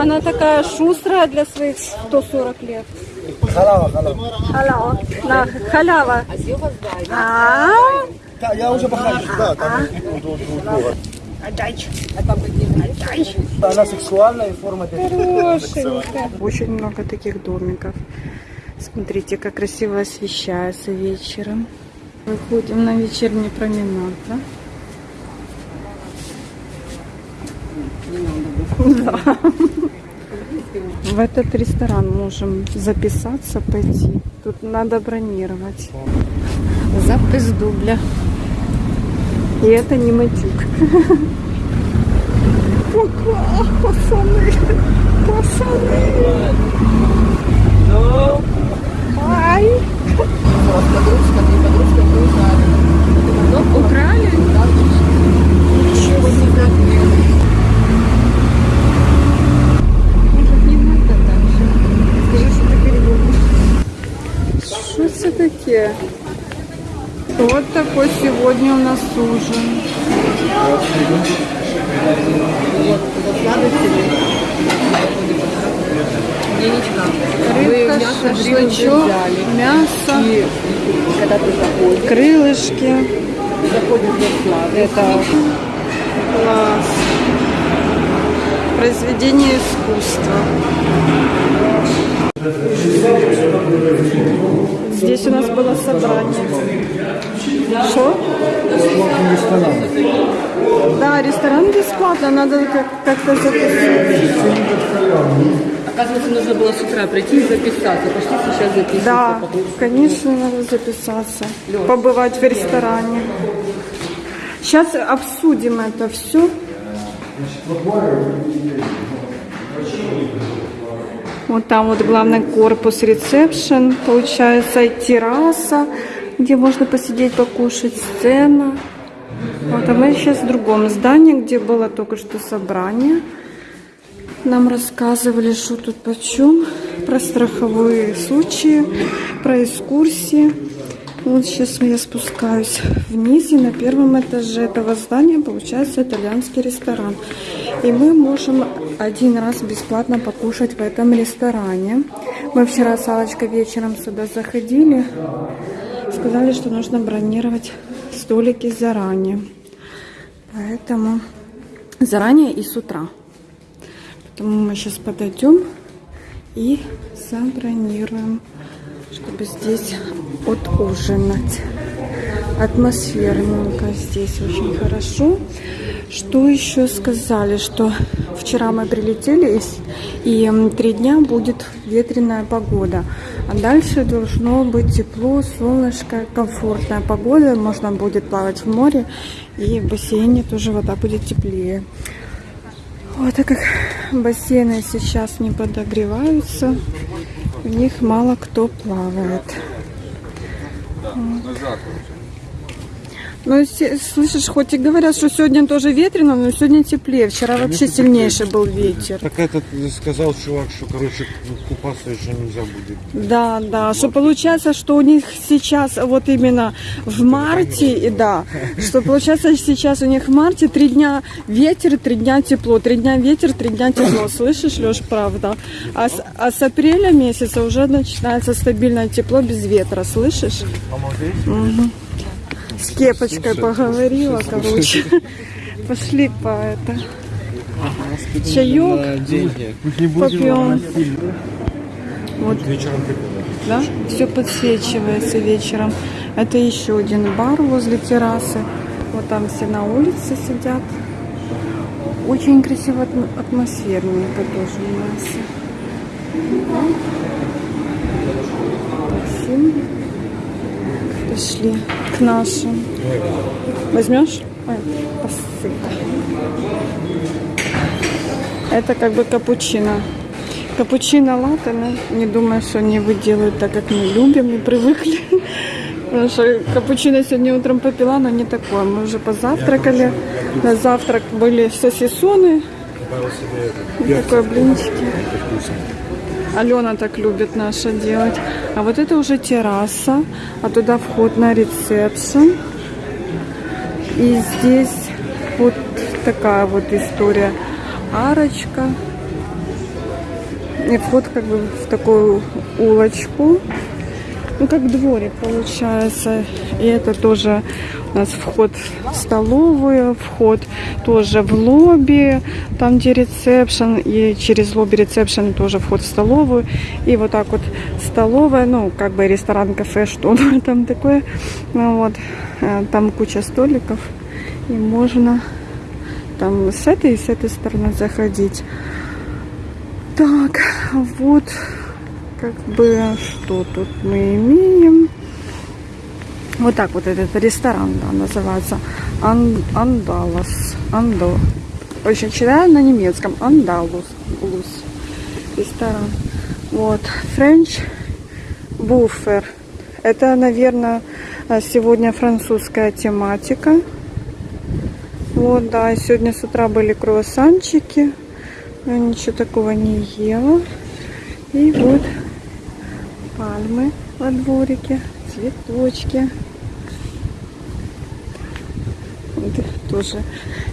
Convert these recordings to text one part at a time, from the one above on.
она такая шустрая для своих 140 лет. Халава, халава. Халява. На, халява. А, Да, я уже похожу, да, там друг друга. Она сексуальная форма Хорошенькая. Очень много таких домиков. Смотрите, как красиво освещается вечером. Выходим на вечерний променад, да? Да. В этот ресторан можем записаться, пойти. Тут надо бронировать. Запись дубля. И это не матюк. Пока, пацаны. Пацаны. Ай. Украли? Может, не надо дальше? Скажи, что ты передумал. Что это такие? Вот такой сегодня у нас ужин. Рыбка, шашлычок, мясо, крылышки. Это класс. Произведение искусства. Здесь у нас было собрание. Что? Да, ресторан бесплатно, надо как- как-то записать. Оказывается, нужно было с утра прийти и записаться. Пошли сейчас записываться. Да, конечно, надо записаться, побывать в ресторане. Сейчас обсудим это все. Вот там вот главный корпус, ресепшн, получается, терраса, где можно посидеть, покушать, сцена. Вот, а мы сейчас в другом здании, где было только что собрание. Нам рассказывали, что тут почем, про страховые случаи, про экскурсии. Вот сейчас я спускаюсь вниз, и на первом этаже этого здания получается итальянский ресторан. И мы можем один раз бесплатно покушать в этом ресторане. Мы вчера с Аллочкой вечером сюда заходили, сказали, что нужно бронировать столики заранее. Поэтому заранее и с утра. Поэтому мы сейчас подойдем и забронируем, чтобы здесь отужинать. Атмосферненько здесь очень хорошо. Что еще сказали, что вчера мы прилетели и три дня будет ветреная погода. А дальше должно быть тепло, солнышко, комфортная погода. Можно будет плавать в море и в бассейне тоже вода будет теплее. Вот так как бассейны сейчас не подогреваются, в них мало кто плавает. Вот. Ну, слышишь, хоть и говорят, что сегодня тоже ветрено, но сегодня теплее. Вчера вообще сильнейший был ветер. Так этот сказал чувак, что, короче, купаться еще нельзя будет. Да, да, что получается, что у них сейчас вот именно в марте, и да, что получается сейчас у них в марте три дня ветер, три дня тепло, три дня ветер, три дня тепло. Слышишь, Леш, правда? А с, а с апреля месяца уже начинается стабильное тепло без ветра, слышишь? Мгм. С кепочкой поговорила, короче. Пошли по это. Чаек попьем. Вот Вечером да? Все подсвечивается вечером. Это еще один бар возле террасы. Вот там все на улице сидят. Очень красиво атмосферненько тоже у нас. Такси. Пошли к нашим. Возьмешь? Ой. Это как бы капучино. Капучино латте, не думаю, что они его делают так, как мы любим и привыкли. Потому что капучино сегодня утром попила, но не такое. Мы уже позавтракали. На завтрак были сосисоны. Такое блинчики. Алена так любит наша делать. А вот это уже терраса, а туда вход на ресепшн. И здесь вот такая вот история. арочка. И вход как бы в такую улочку. Ну, как дворик получается. И это тоже у нас вход в столовую, вход тоже в лобби, там где ресепшн, и через лобби ресепшн тоже вход в столовую. И вот так вот столовая, ну, как бы ресторан, кафе, что там такое. Ну, вот, э, там куча столиков, и можно там с этой и с этой стороны заходить. Так, вот как бы что тут мы имеем. Вот так вот этот ресторан да, называется. Ан, Андалас. Андо. Очень читаю на немецком. Андалус. Лус. Ресторан. Вот. Френч буфер. Это, наверное, сегодня французская тематика. Вот, да, сегодня с утра были круассанчики. Я ничего такого не ела. И вот пальмы во дворике, цветочки. Вот тоже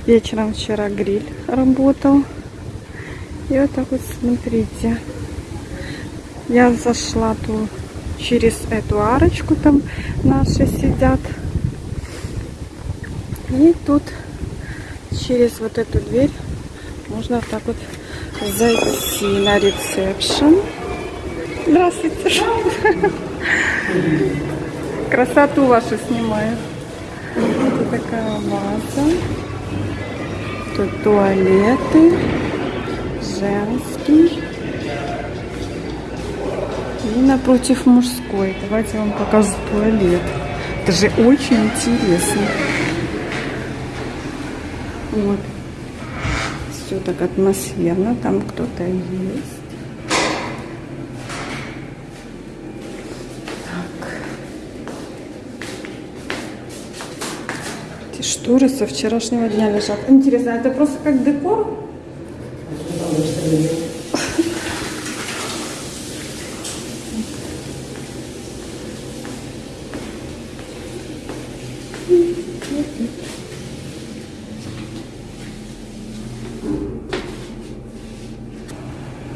вечером вчера гриль работал. И вот так вот смотрите. Я зашла тут через эту арочку, там наши сидят. И тут через вот эту дверь можно вот так вот зайти на ресепшн. Здравствуйте. Красоту вашу снимаю. Вот такая ваза. Тут туалеты. Женский. И напротив мужской. Давайте я вам покажу туалет. Это же очень интересно. Вот. Все так атмосферно. Там кто-то есть. Так. Эти шторы со вчерашнего дня лежат. Интересно, это просто как декор?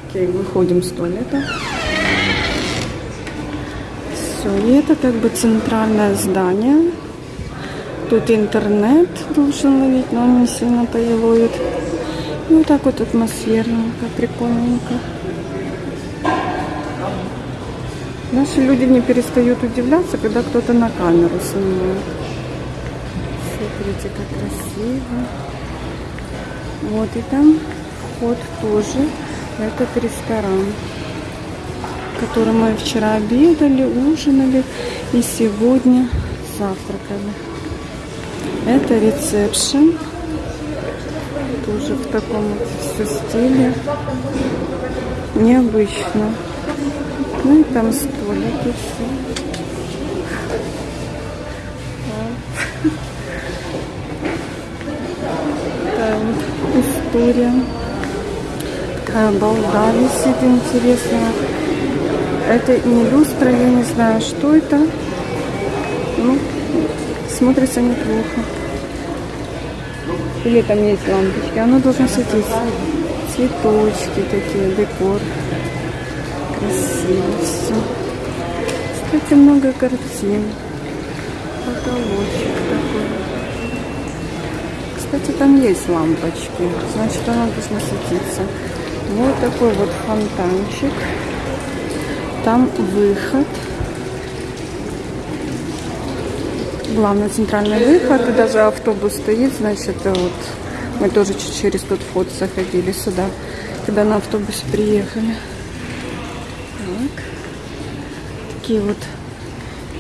Окей, выходим с туалета. Все, и это как бы центральное здание. Тут интернет должен ловить, но он не сильно поелует. И вот так вот атмосферненько, прикольненько. Наши люди не перестают удивляться, когда кто-то на камеру снимает. Смотрите, как красиво. Вот и там вход тоже в этот ресторан, в котором мы вчера обедали, ужинали и сегодня завтракали. Это ресепшн. Тоже в таком вот все стиле. Необычно. Ну и там столики все. Такая вот история. Такая балда висит интересная. Это не люстра, я не знаю, что это. Ну, смотрится неплохо. Или там есть лампочки. Оно должно светиться. Цветочки такие, декор. Красиво все. Кстати, много картин. Потолочек такой. Кстати, там есть лампочки. Значит, оно должно светиться. Вот такой вот фонтанчик. Там выход. Главный центральный выход. И даже автобус стоит. Значит, вот мы тоже через тот вход заходили сюда, когда на автобусе приехали. Так. Такие вот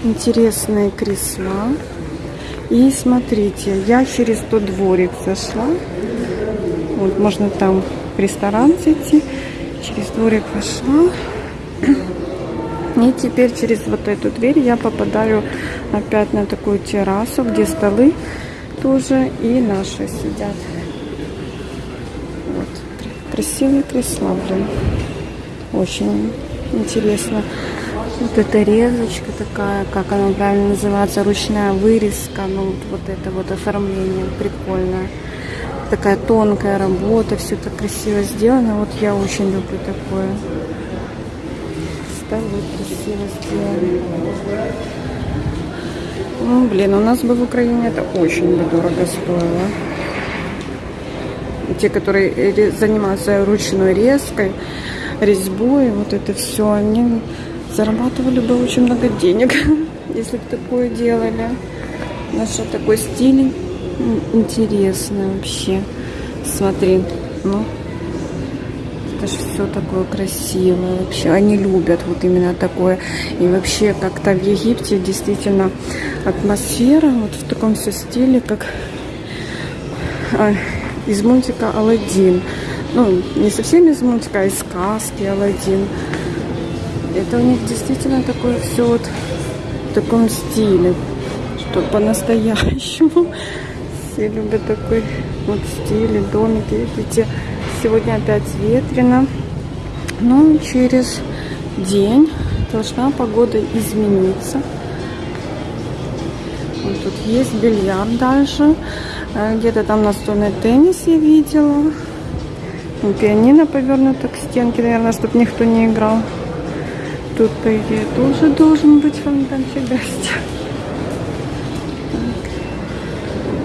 интересные кресла. И смотрите, я через тот дворик зашла. Вот можно там в ресторан зайти. Через дворик вошла. И теперь через вот эту дверь я попадаю опять на такую террасу, где столы тоже и наши сидят. Вот. Красивые кресла, блин. Очень интересно. Вот эта резочка такая, как она правильно называется, ручная вырезка. Ну, вот, вот это вот оформление прикольное. такая тонкая работа, все так красиво сделано. Вот я очень люблю такое. Столы красиво. Ну, блин, у нас бы в Украине это очень бы дорого стоило. Те, которые ре- занимаются ручной резкой, резьбой, вот это все, они зарабатывали бы очень много денег, если бы такое делали. Наш вот такой стиль интересный вообще. Смотри, ну, это же все такое красивое вообще. Они любят вот именно такое. И вообще как-то в Египте действительно атмосфера вот в таком все стиле, как а, из мультика Алладин. Ну, не совсем из мультика, а из сказки Алладин. Это у них действительно такое все вот в таком стиле, что по-настоящему. Все любят такой вот стиль, домики. Видите, сегодня опять ветрено. Но через день должна погода измениться. Вот тут есть бильярд дальше. Э, Где-то там настольный теннис я видела. Ну, Пианино повернуто к стенке, наверное, чтобы никто не играл. Тут, по идее, тоже должен быть фонтанчик гостя.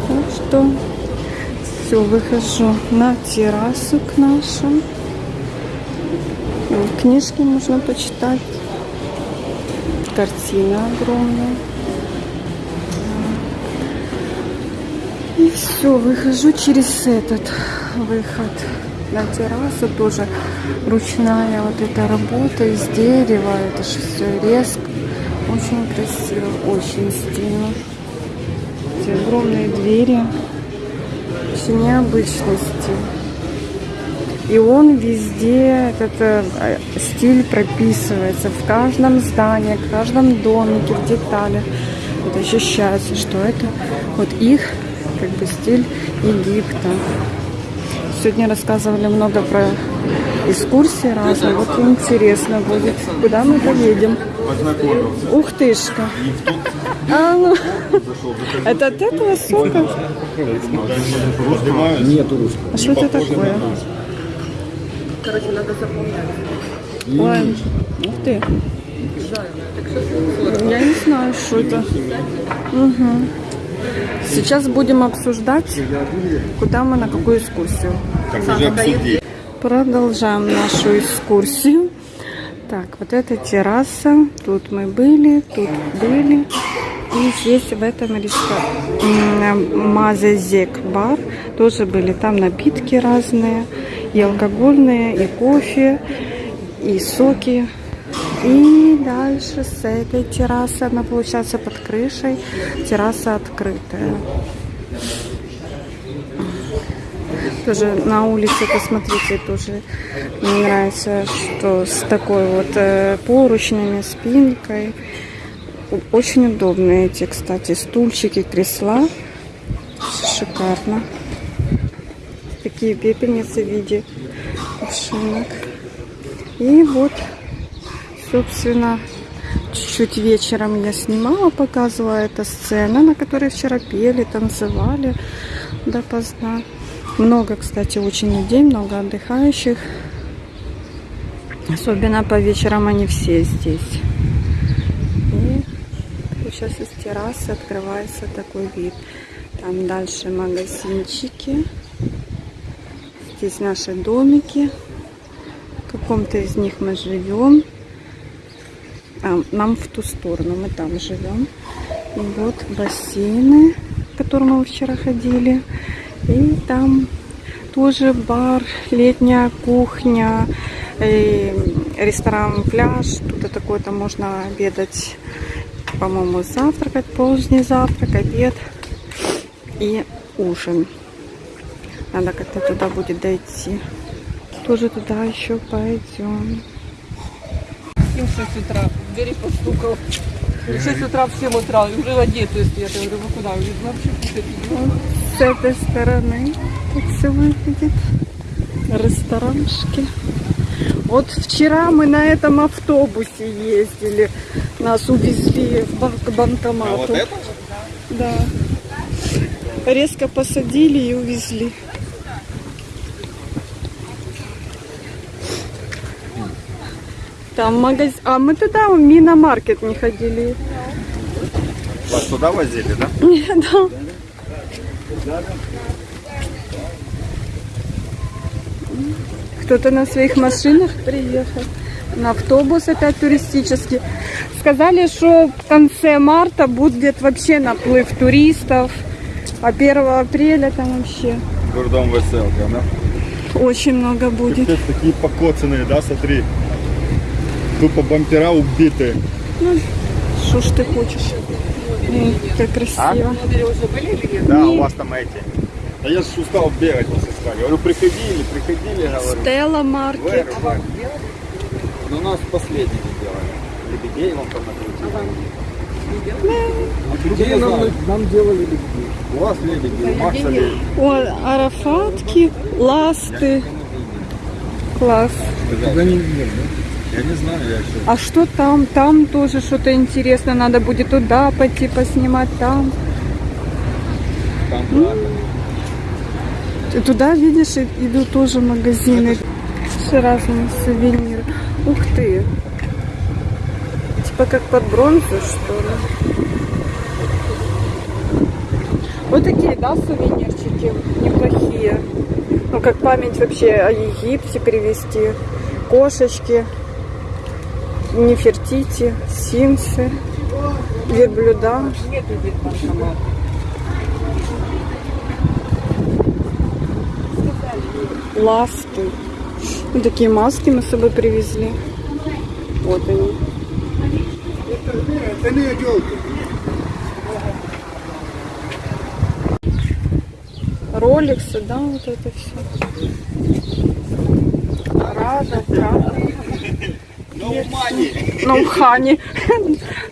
Так что все, выхожу на террасу к нашим. Книжки можно почитать. Картина огромная. И все, выхожу через этот выход на террасу. Тоже ручная вот эта работа из дерева. Это же все резко. Очень красиво, очень стильно. Эти огромные двери. Очень необычный стиль. И он везде, этот э, стиль прописывается в каждом здании, в каждом домике, в деталях. Вот ощущается, что это вот их как бы стиль Египта. Сегодня рассказывали много про экскурсии разные. Вот интересно будет, куда мы поедем. Ух тышка. А, ну, это от этого сока? А что это такое? Короче, надо заполнять. Ой, ух ты. Я не знаю, что это. Мгм. Сейчас будем обсуждать, куда мы, на какую экскурсию. Продолжаем нашу экскурсию. Так, вот эта терраса. Тут мы были, тут были. И здесь в этом ресторане Мазезек бар тоже были. Там напитки разные, и алкогольные, и кофе, и соки. И дальше с этой террасы, она получается под крышей, терраса открытая. Тоже на улице, посмотрите, тоже мне нравится, что с такой вот э, поручнями, спинкой. Очень удобные эти, кстати, стульчики, кресла. Шикарно. Такие пепельницы в виде кувшинок. И вот, собственно, чуть-чуть вечером я снимала, показывала эта сцена, на которой вчера пели, танцевали допоздна. Много, кстати, очень людей, много отдыхающих. Особенно по вечерам они все здесь. И сейчас из террасы открывается такой вид. Там дальше магазинчики. Здесь наши домики. В каком-то из них мы живем. А, нам в ту сторону, мы там живем. И вот бассейны, к которым мы вчера ходили. И там тоже бар, летняя кухня, и ресторан пляж. Тут и такое там можно обедать, по-моему, завтракать, поздний завтрак, обед и ужин. Надо как-то туда будет дойти. Тоже туда еще пойдем. И в 6 утра в двери постукал. В 6 утра, в 7 утра, и уже одетую стоят. Я говорю, вы куда? Вообще кушать с этой стороны так все выглядит. Ресторанчики. Вот вчера мы на этом автобусе ездили. Нас увезли в банк банкомату. А вот это? Да. Резко посадили и увезли. Там магазин. А мы тогда в Миномаркет не ходили. Вас туда возили, да? Да. Кто-то на своих машинах приехал. На автобус опять туристический. Сказали, что в конце марта будет вообще наплыв туристов. А 1 апреля там вообще Гордом веселка, да? очень много будет. Капец, такие покоцанные, да, смотри. Тупо бампера убитые. Что ж ты хочешь? Как красиво. Да, у вас там эти. Да я же устал бегать после скали. Говорю, приходили, приходили, говорю. Стелла Маркет. Но у нас последний сделали. Лебедей вам там накрутили. Лебедей нам, нам делали лебедей. У вас лебеди, у Макса лебеди. О, арафатки, ласты. Класс. Туда не видел, Я не знаю, я еще. А что там? Там тоже что-то интересное. Надо будет туда пойти поснимать там. Там. И Туда, видишь, идут тоже магазины. Все разные сувениры. Ух ты. Типа как под бронзу, что ли. Вот такие, да, сувенирчики неплохие. Ну, как память вообще о Египте привезти. Кошечки, Нефертити, симсы, верблюда. ласты. Вот такие маски мы с собой привезли. Вот они. Роликсы, да, вот это все. Рада, правда. No money. Ну, хани.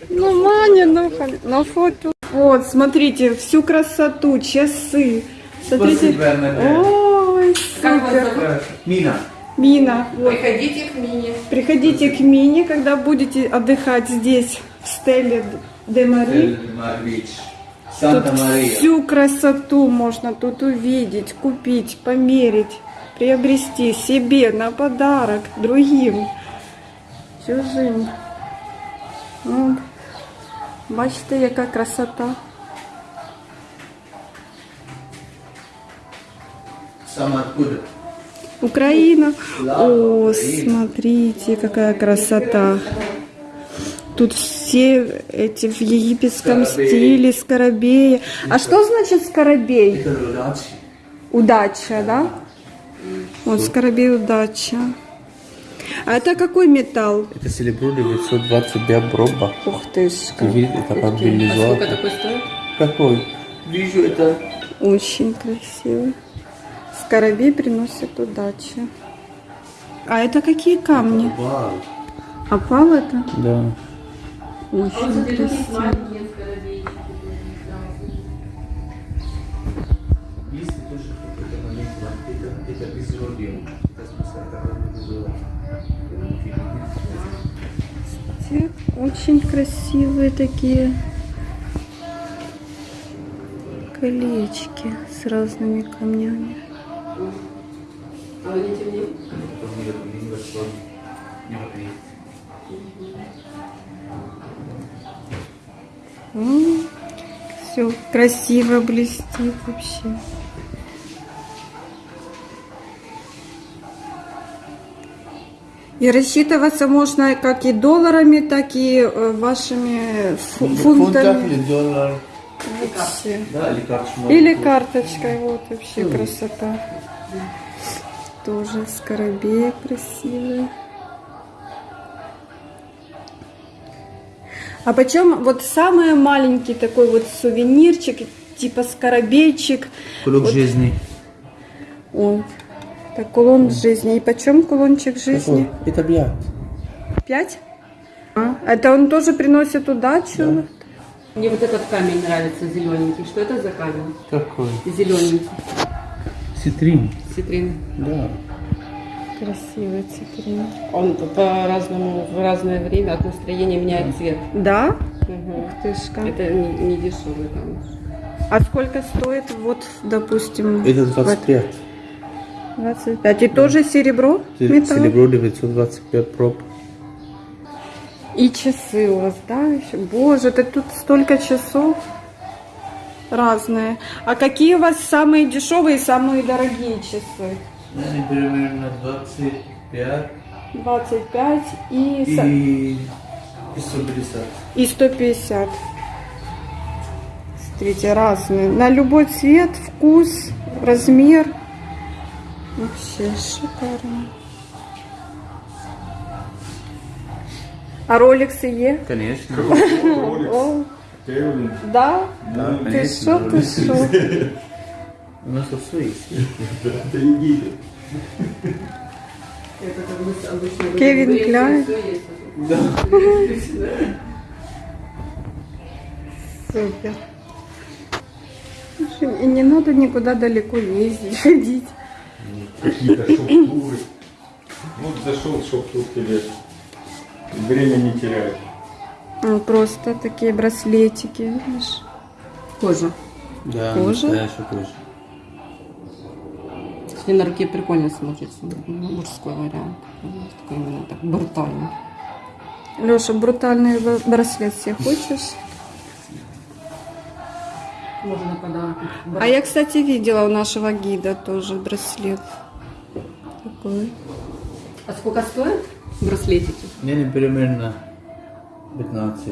Ну, мани, ну, хани. Ну, фото. Вот, смотрите, всю красоту, часы. Смотрите. Ой, супер. зовут? Мина. Мина. Вот. Приходите к Мине. Приходите к Мине, когда будете отдыхать здесь, в Стелле де Мари. Тут всю красоту можно тут увидеть, купить, померить, приобрести себе на подарок другим. Чужим. От. Бачите, яка красота. Сам откуда? Украина. О, смотрите, какая красота. Тут все эти в египетском Скоробей. стиле, скоробеи. А что значит скоробей? Удача, да? Вот скоробей удача. А это какой металл? Это серебро 925 проба. Ух ты ж. Ты видишь, это как были А сколько такой стоит? Какой? Вижу, это Очень красиво. Скоробей приносит удачу. А это какие камни? вау. Опал это? Да. Очень красиво. Те Очень красивые такие колечки с разными камнями. Все красиво блестит вообще. И рассчитываться можно как и долларами, так и э, вашими Фунтах фунтами. или доллар. Вообще. Да, или карточка. Или карточкой, вот вообще красота. Тоже скоробей красивый. А почем вот самый маленький такой вот сувенирчик, типа скоробейчик, Кулек жизни. он, так кулон жизни. И почем кулончик жизни? Какой? Это бьят. Пять? А, это он тоже приносит удачу? Мне вот этот камень нравится, зелененький. Что это за камень? Какой? Зелененький. Цитрин. Цитрин. Да. Красивый цитрин. Он по-разному, в разное время от настроения меняет цвет. Да? Мгм. Ух ты ж как. Это не, не дешевый камень. А сколько стоит, вот, допустим, Это в 25. 25. И тоже серебро? Се- Металл? Серебро 925 проб. И часы у вас, да, еще? Боже, это тут столько часов разные. А какие у вас самые дешевые и самые дорогие часы? Они примерно 25 25 и, и, и 150. и 150. Смотрите, разные. На любой цвет, вкус, размер. Вообще шикарно. А роликсы е? Конечно. О, да? Да, Ты что, ты что? У нас тут все есть. Это как бы обычно Кевин Кляйн. есть. Супер. И не надо никуда далеко ездить, ходить. Какие-то шоп-туры. Вот зашел в шоп-тур тебе. Время не теряет. Ну, Просто такие браслетики, видишь? Кожа. Да, Кожа? настоящая кожа. Кстати, на руке прикольно смотрится. Мужской вариант. Такой именно так брутальный. Леша, брутальный бра- браслет себе хочешь? Можно на подарок. А я, кстати, видела у нашего гида тоже браслет. Такой. А сколько стоит браслетики? Они примерно 15-20.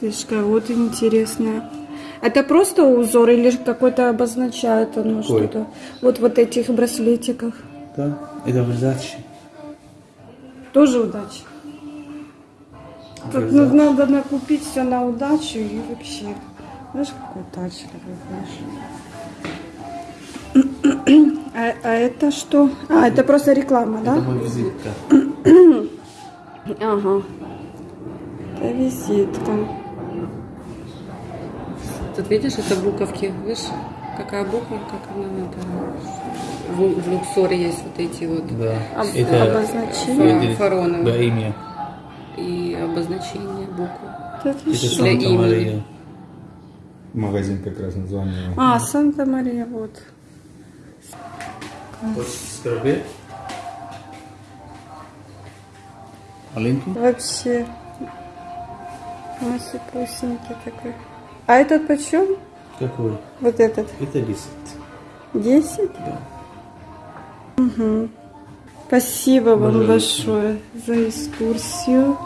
Фишка, вот интересная. Это просто узор или же какой-то обозначает оно что-то? Вот вот этих браслетиках. Да, это Versace. Тоже удача. Тут ну, надо накупить все на удачу и вообще. Знаешь, какой удача знаешь? А, а это что? А, это просто реклама, да? Это визитка. Ага. Это визитка. Тут видишь, это буковки. Видишь, какая буква, как она это... В, в Люксоре есть вот эти вот Да. Об- это обозначение. это Фароны. Да, имя. и обозначение буквы. Это Это что? Для имени. Магазин как раз название. А, Санта-Мария, вот. Скоробей? Маленький? Вообще. Масипусенький такой. А этот почем? Какой? Вот этот. Это 10. 10? Да. Угу. Спасибо вам большое за экскурсию.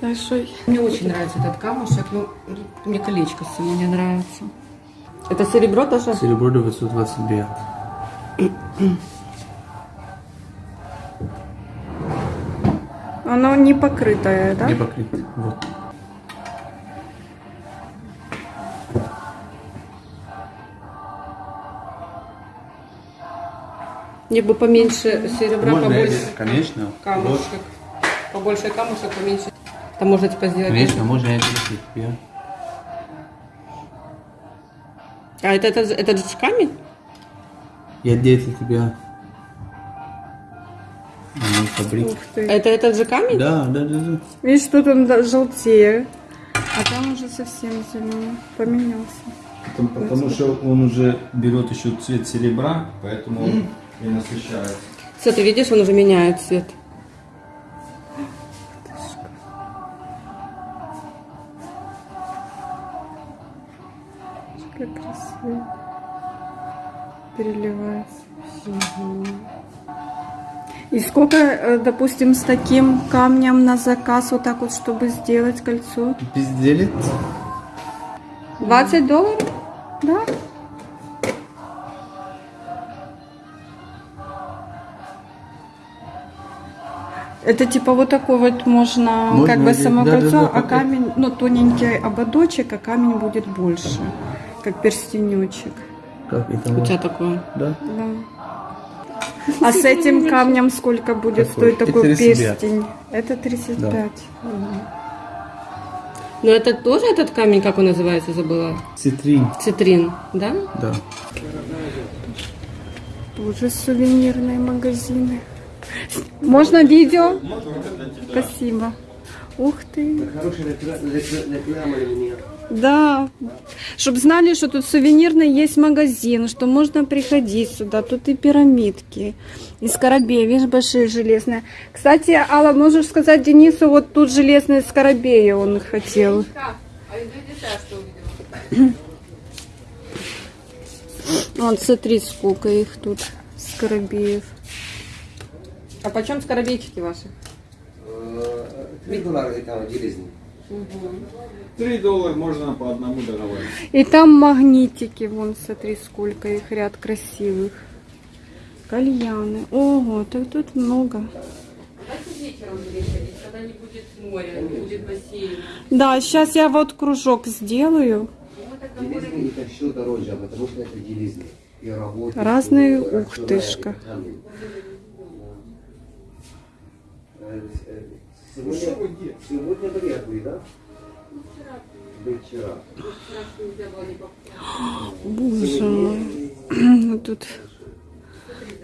Большой. Мне очень нравится этот камушек, но мне колечко само не нравится. Это серебро тоже? Серебро 925. Оно не покрытое, да? Не покрыт. Вот. Мне бы поменьше серебра, Можно побольше это, конечно. Вот. камушек. Побольше камушек, поменьше. Там можно типа сделать. Конечно, можно это А это, это, это же камень? Я дети тебя. Фабрик. Ух ты. Это этот же камень? Да, да, да, да. Видишь, тут он желтее. А там уже совсем зеленый. Поменялся. Потому, потому что он уже берет еще цвет серебра, поэтому он и насыщается. Все, ты видишь, он уже меняет цвет. Как. Переливается. И сколько, э, допустим, с таким камнем на заказ, вот так вот, чтобы сделать кольцо? Пизделит. 20 долларов? Да? Это типа вот такой вот можно, Можно как бы само да, да, кольцо, да, а как- камень, ну тоненький ободочек, а камень будет больше, как перстенечек. Как это У тебя такое. Да? Да. А с этим камнем сколько будет Какой? стоить такой Это 35. перстень? Это 35. Но это тоже этот камень, как он называется, забыла? Цитрин. Цитрин, да? Да. Тоже сувенирные магазины. Можно видео? Спасибо. Ух ты. Хорошая реклама для меня. Да. Чтобы знали, что тут сувенирный есть магазин, что можно приходить сюда. Тут и пирамидки, и скоробеи, видишь, большие железные. Кстати, Алла, можешь сказать Денису, вот тут железные скоробеи он хотел. А? Вот, смотри, сколько их тут, скоробеев. А почем скоробейчики ваши? Э, Три доллара это железный. Три доллара можно по одному договориться. И там магнитики, вон, смотри, сколько их, ряд красивых. Кальяны. Ого, так тут много. Давайте вечером будем ходить, когда не будет моря, не будет бассейна. Да, сейчас я вот кружок сделаю. Дороже, потому что это железный. И работает. Разные, и Сегодня, сегодня приехали, да? Вчера. Боже мой. Тут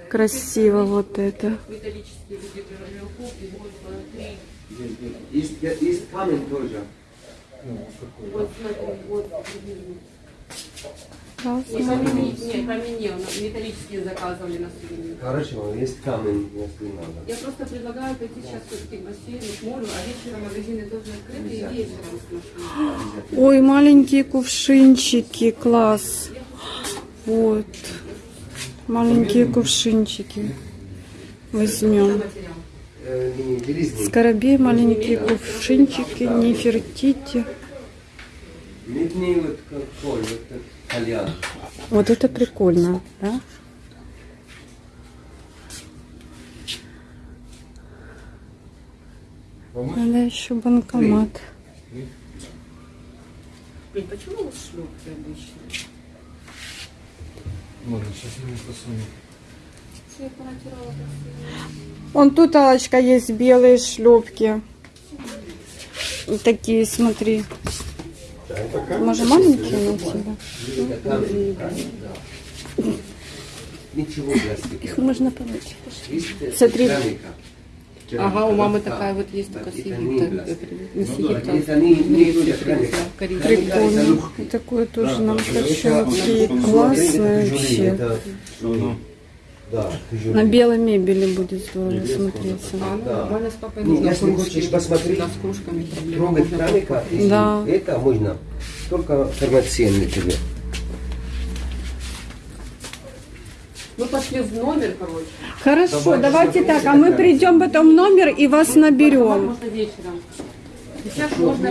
красиво вот это. Есть, есть камень тоже. Вот смотри, вот. Классно. камень, нет, камень не, металлические заказывали на сувенир. Хорошо, есть камень, если надо. Я просто предлагаю пойти сейчас все-таки к бассейну, к морю, а вечером магазины тоже открыты, и вечером. Ой, маленькие кувшинчики, класс. Вот. Маленькие кувшинчики. Возьмем. Э, не. Скоробей, маленькие кувшинчики, Нефертити. Медный вот какой, вот этот кальян. Вот это прикольно, да? Надо еще банкомат. Блин, почему у вас шлюпки обычно? Ладно, сейчас. Я понатирала красиво. Вон тут, Алочка, есть белые шлепки. Такие, смотри. Может, маленькие на тебя? Это камень. Да. Ничего. Их можно э, Смотри. Ага, у мамы такая вот есть, только с Это Египта. не пластик. Не с Египта, Это не, не керамика. а корейская. Прикольно. И такое тоже нам. Такие классные вообще. Да. На белой мебели будет здорово смотреться. А, ну, Да. нормально с папой Не, нужно если хочешь посмотреть, Да, с кружками проблема. Трогать если Да. это можно. Только полноценный тебе. Мы пошли в номер, короче. Хорошо, давайте так, а мы придем потом в номер и вас наберем. Можно вечером. Сейчас можно...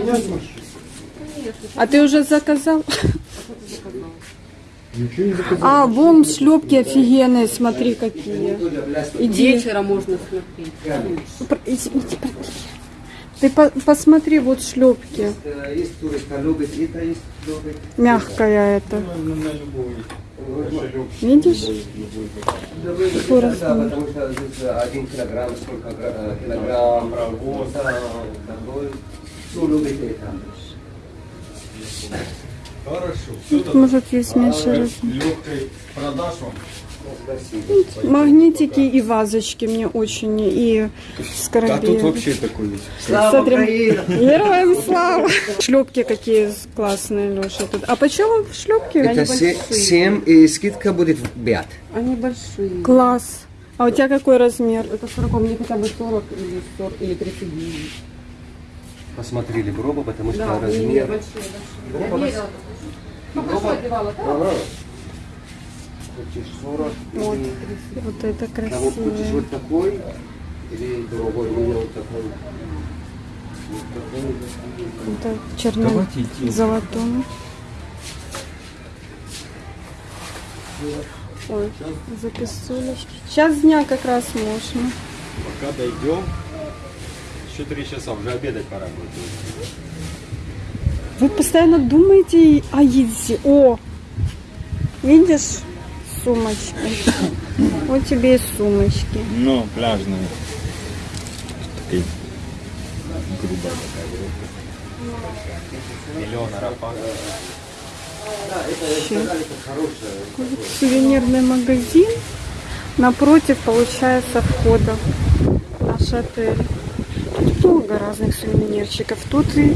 А ты уже заказал? А, вон шлепки офигенные, смотри какие. Иди, Вечером можно смотреть. Ты по- посмотри, вот шлепки. Э, Есть туристка любит, это есть любит. Мягкая это. На любой. Видишь? Размер? потому что здесь э, один килограмм, сколько э, килограмм, да, такой. Все любит это. Хорошо. Тут, может, есть меньше размер. легкой продаж вам. Спасибо. Магнитики и вазочки мне очень, и А тут скоробеи. вообще такой есть. Слава Смотрим. Украине! Героям слава! Шлепки какие классные, Леша. Тут. А почем шлепки? Это се- 7 и скидка будет в 5. Они большие. Класс. А у тебя какой размер? Это 40, мне хотя бы 40 или 40 или 39. Посмотрели пробу, потому что Да, размер. большие, большие. Роба Ну, хорошо одевала, да? Ага. Хочешь 40 Вот, вот это А вот хочешь вот такой или другой, у меня вот такой. Вот такой. Это черно золотом. Ой, записулечки. Час дня как раз можно. Пока дойдем. Еще три часа, уже обедать пора будет. Вы постоянно думаете о еде. О, видишь сумочки? Вот тебе и сумочки. Ну, пляжные. Такие грубая такая группа. Миллион аэропорт. Сувенирный магазин напротив, получается, входа в наш отель. Тут много разных сувенирчиков. Тут и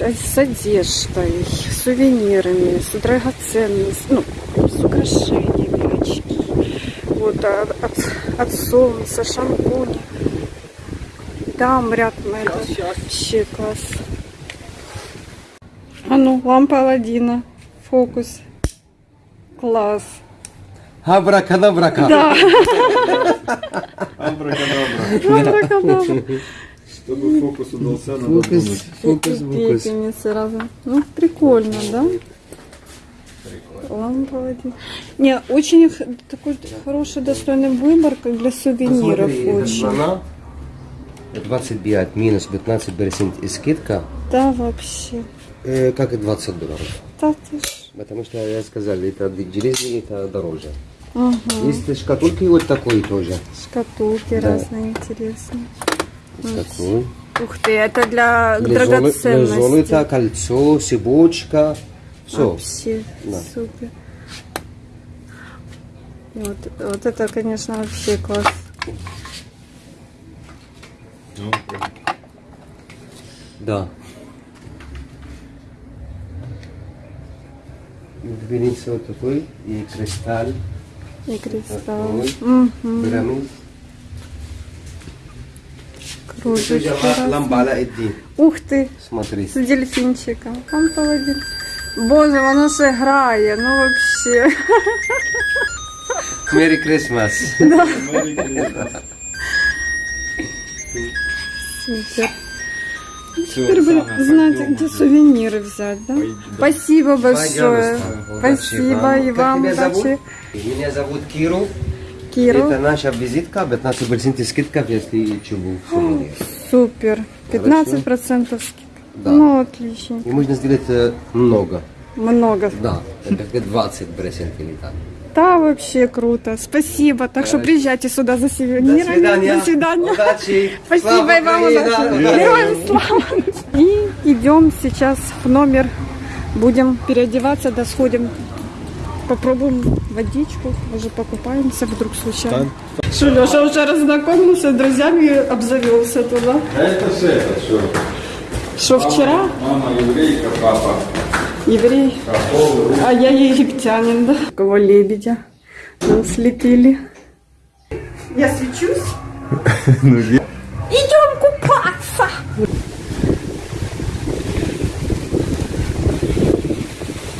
с одеждой, с сувенирами, с драгоценностями, ну, с украшениями, очки. Вот а, от, от солнца, шампуни. Там ряд это вообще класс. А ну, лампа Аладдина. Фокус. Класс. Абракадабрака. Да, Абракадабра. абракадабра. Чтобы фокус удался, надо Фокус, думать. фокус, фокус. Пепельницы сразу. Ну, прикольно, да? Аладдин. Не, очень такой хороший, достойный выбор, как для сувениров очень. Она 25 минус 15% и скидка, Да, вообще. э, как и 20 долларов. Да ты ж. Потому что я сказал, это железный, это дороже. Ага. Есть шкатулки вот такой тоже. Шкатулки Да. разные интересные. Такой. Ух ты, это для, Для золо- для драгоценностей. золота, кольцо, цепочка. Все. Вообще Да. супер. Вот, вот это, конечно, вообще класс. Да. Двенится вот такой и кристалл. И кристалл. Такой. Пирамид. Кружечки Джава разные. ламбала иди. Ух ты, Смотри. с дельфинчиком. Там паладин. Боже, воно ж грає, ну вообще. Merry Christmas. Супер. Теперь бы знаете, где сувениры взять, да? Спасибо большое. Спасибо и вам. тебя зовут? Меня зовут Киру. Киру. Это наша визитка, 15% скидка, если чего. Супер. 15% скидка. Да. Ну, отлично. И можно сделать э, много. Много. Да, это как 20% или так. Да, вообще круто. Спасибо. Так что приезжайте сюда за До сувенирами. свидания. До свидания. Удачи. Спасибо Слава и вам удачи. Героям слава. И идем сейчас в номер. Будем переодеваться, да сходим. Попробуем водичку, уже покупаемся, вдруг случайно. Что, Леша уже разнакомился с друзьями и обзавелся туда? Это же это, что? Что вчера? Мама еврейка, папа. Еврей. А я египтянин, да? Кого лебедя нам слепили. Я свечусь? Идем купаться!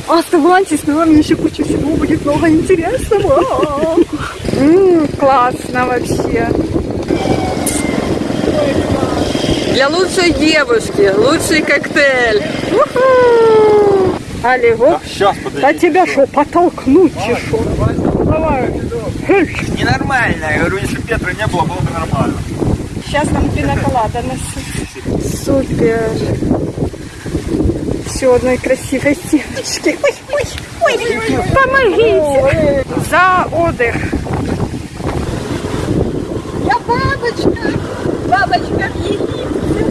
А оставайтесь, с вами еще куча всего будет много интересного. М, Классно вообще. Для лучшей девушки лучший коктейль. Али, гоп. Сейчас, подожди. А тебя что, потолкнуть чешу? Давай. Ненормально. Я говорю, если Петра не было, было бы нормально. Сейчас нам пиноколада носит. Супер. Еще одной красивой девочки. Ой, ой, ой, помогите. За отдых. Я бабочка. Бабочка в Египте.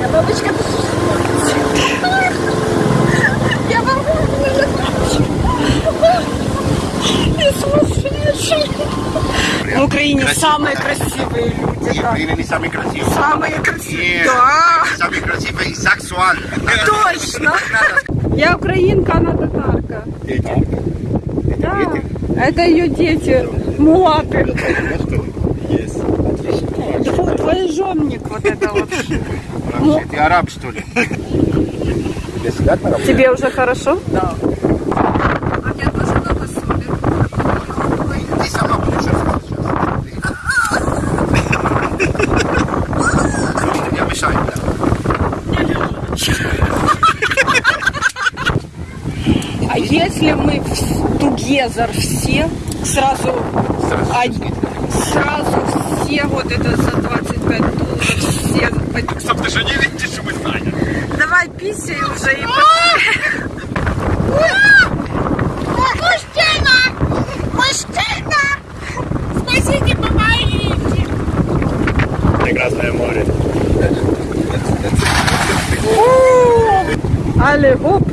Я бабочка. Я бабочка. Я сумасшедший. Самые красивые люди. да. Или не самый красивый. Самые красивые. Нет. Да, Самый красивый и сексуальный. точно. Я украинка, она татарка. Да. Это ее дети, мулаты. Дво- Двоеженник вот это вот. Ты араб, что ли? Тебе уже хорошо? Да. Ты сама будешь рассказывать сейчас. Я мешаю, да? А если мы тугезер все, сразу, од- сразу все вот это за 25 долларов, все по- Стоп, ты же не видишь, что мы знаем. Давай писай уже и пошли. Мужчина! Мужчина! Спасите, помогите! Прекрасное море. Але оп.